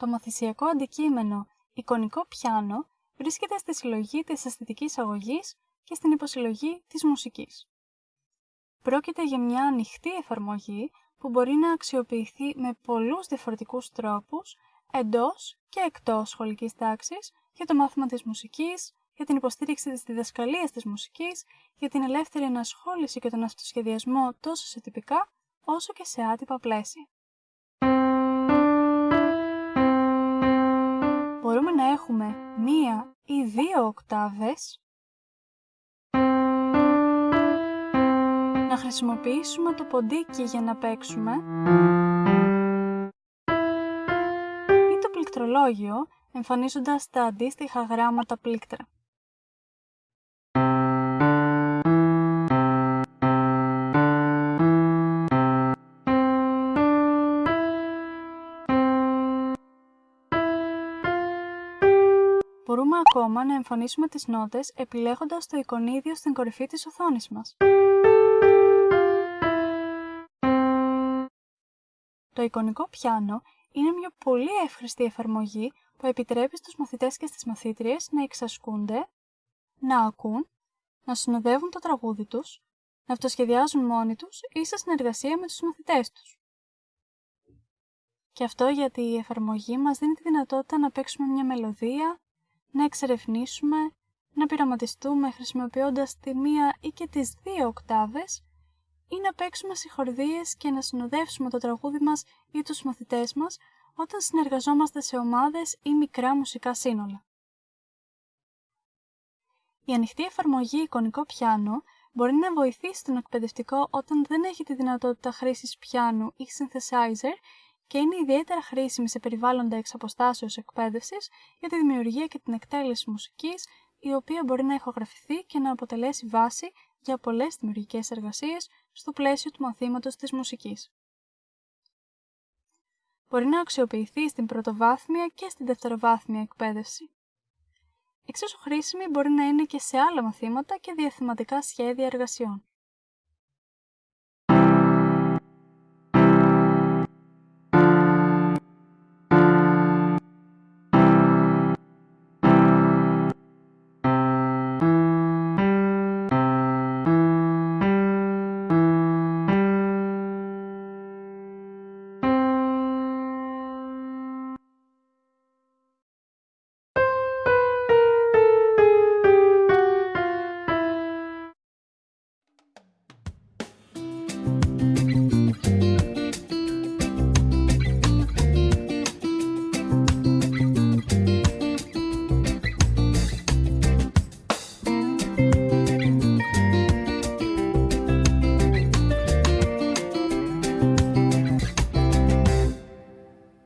Το μαθησιακό αντικείμενο εικονικό πιάνο βρίσκεται στη συλλογή της αισθητικής αγωγής και στην υποσυλλογή της μουσικής. Πρόκειται για μια ανοιχτή εφαρμογή που μπορεί να αξιοποιηθεί με πολλούς διαφορετικούς τρόπους εντός και εκτός σχολικής τάξης για το μάθημα της μουσικής, για την υποστήριξη της διδασκαλίας της μουσικής, για την ελεύθερη ενασχόληση και τον αυτοσχεδιασμό τόσο σε τυπικά όσο και σε άτυπα πλαίσια. Έχουμε μία ή δύο οκτάβες, να χρησιμοποιήσουμε το ποντίκι για να παίξουμε ή το πληκτρολόγιο εμφανίζοντας τα αντίστοιχα γράμματα πλήκτρα. Μπορούμε ακόμα να εμφανίσουμε τις νότες επιλέγοντας το εικονίδιο στην κορυφή της οθόνης μας. Το εικονικό πιάνο είναι μια πολύ εύχρηστη εφαρμογή που επιτρέπει στους μαθητές και στις μαθήτριες να εξασκούνται, να ακούν, να συνοδεύουν το τραγούδι τους, να αυτοσχεδιάζουν μόνοι τους ή σε συνεργασία με τους μαθητές τους. Και αυτό γιατί η εφαρμογή μας δίνει τη δυνατότητα να παίξουμε μια μελωδία, να εξερευνήσουμε, να πειραματιστούμε χρησιμοποιώντας τη μία ή και τις δύο οκτάβες ή να παίξουμε συγχορδίες και να συνοδεύσουμε το τραγούδι μας ή τους μαθητές μας όταν συνεργαζόμαστε σε ομάδες ή μικρά μουσικά σύνολα. Η ανοιχτή εφαρμογή εικονικό πιάνο μπορεί να βοηθήσει τον εκπαιδευτικό όταν δεν έχει τη δυνατότητα χρήσης πιάνου ή synthesizer και είναι ιδιαίτερα χρήσιμη σε περιβάλλοντα εξ αποστάσεως εκπαίδευσης για τη δημιουργία και την εκτέλεση μουσικής, η οποία μπορεί να ηχογραφηθεί και να αποτελέσει βάση για πολλές δημιουργικές εργασίες στο πλαίσιο του μαθήματος της μουσικής. Μπορεί να αξιοποιηθεί στην πρωτοβάθμια και στην δευτεροβάθμια εκπαίδευση. Εξίσου χρήσιμη μπορεί να είναι και σε άλλα μαθήματα και διαθεματικά σχέδια εργασιών.